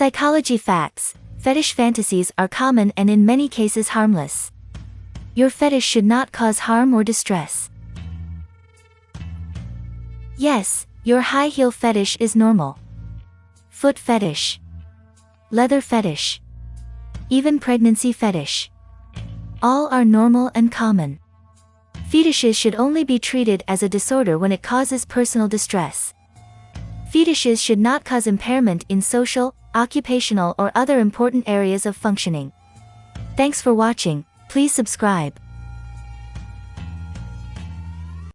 Psychology facts Fetish fantasies are common and in many cases harmless. Your fetish should not cause harm or distress. Yes, your high heel fetish is normal. Foot fetish. Leather fetish. Even pregnancy fetish. All are normal and common. Fetishes should only be treated as a disorder when it causes personal distress. Fetishes should not cause impairment in social, occupational or other important areas of functioning. Thanks for watching, please subscribe.